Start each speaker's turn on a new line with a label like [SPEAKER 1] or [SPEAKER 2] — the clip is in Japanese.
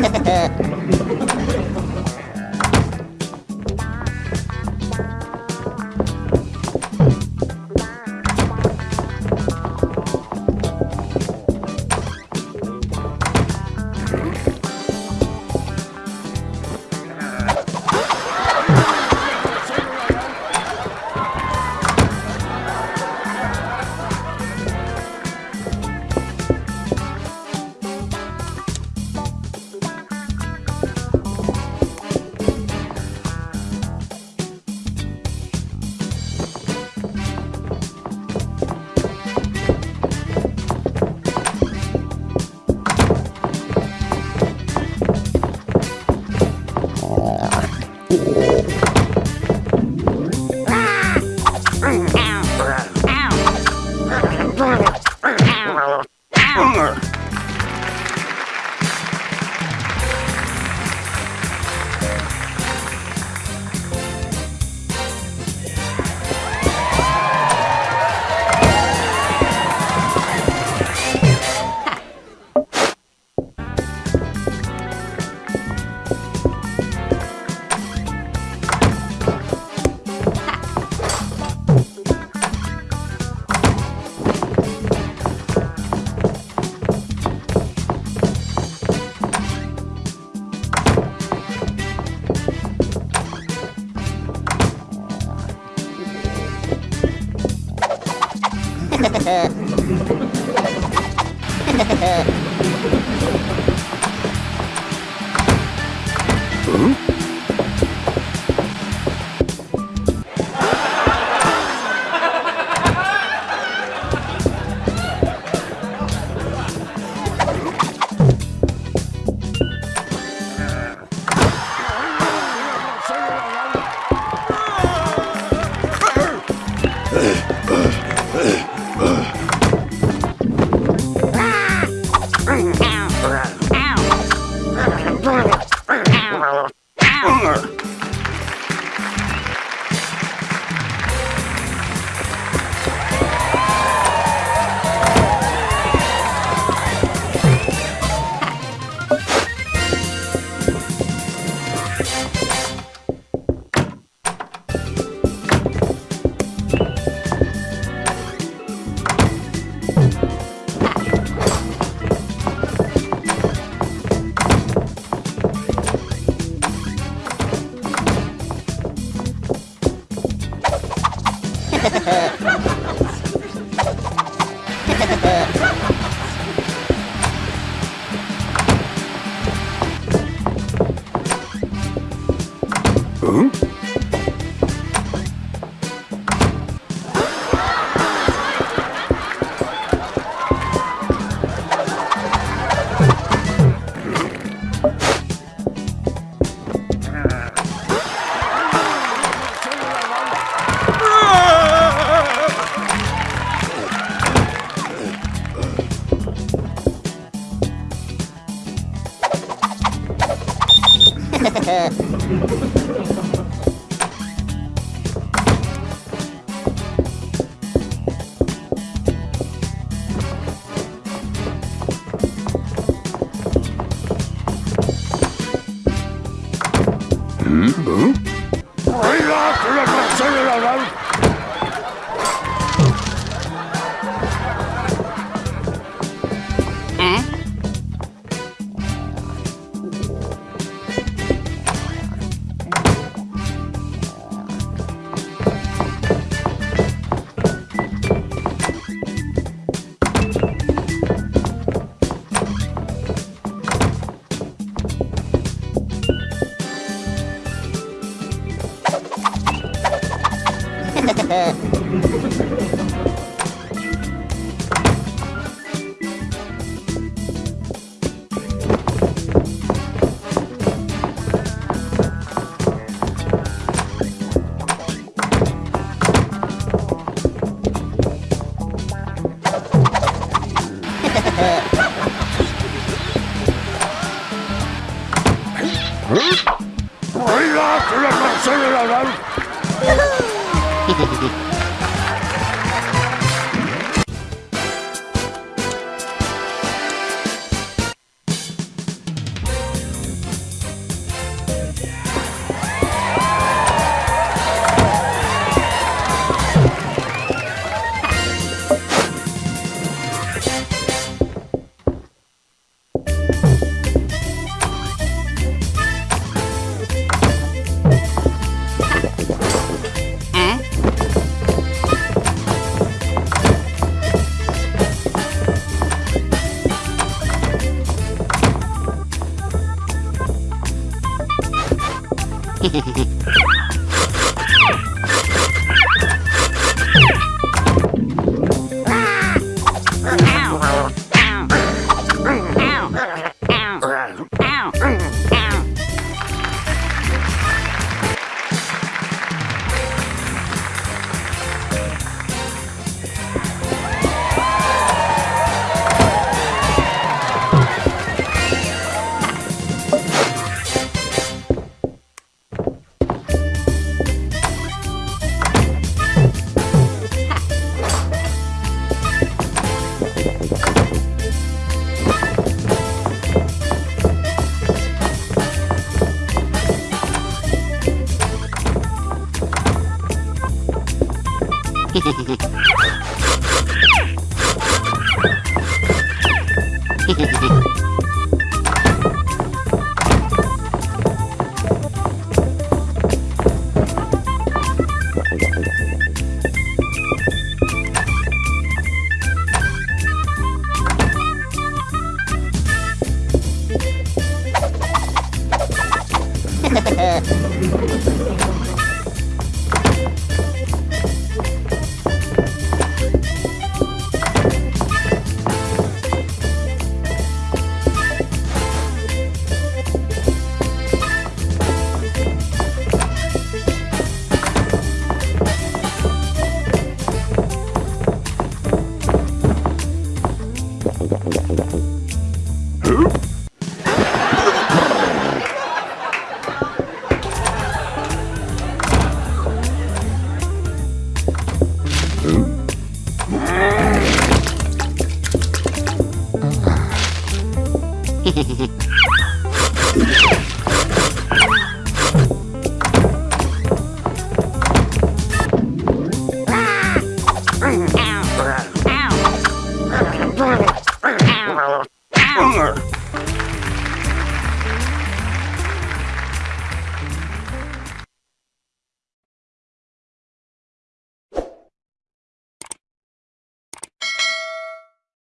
[SPEAKER 1] ハハハハ Hmm? Huh? Ha ha ha. Thank you.